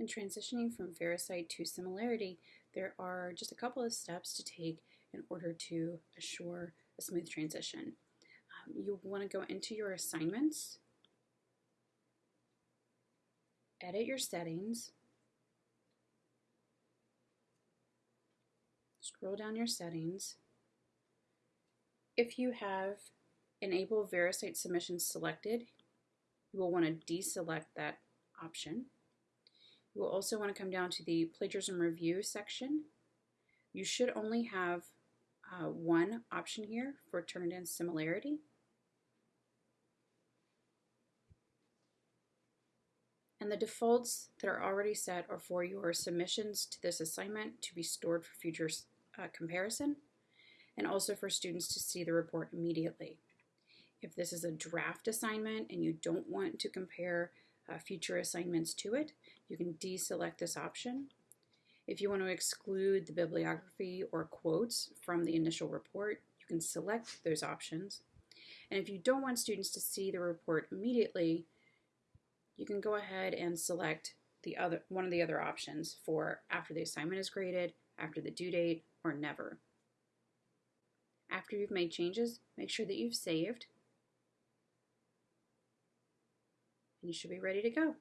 In transitioning from VeriCite to Similarity, there are just a couple of steps to take in order to assure a smooth transition. Um, you want to go into your assignments, edit your settings, scroll down your settings. If you have Enable VeriCite Submissions selected, you will want to deselect that option. You will also want to come down to the plagiarism review section. You should only have uh, one option here for Turnitin similarity. And the defaults that are already set are for your submissions to this assignment to be stored for future uh, comparison and also for students to see the report immediately. If this is a draft assignment and you don't want to compare uh, future assignments to it, you can deselect this option. If you want to exclude the bibliography or quotes from the initial report, you can select those options. And if you don't want students to see the report immediately, you can go ahead and select the other one of the other options for after the assignment is graded, after the due date, or never. After you've made changes, make sure that you've saved and you should be ready to go.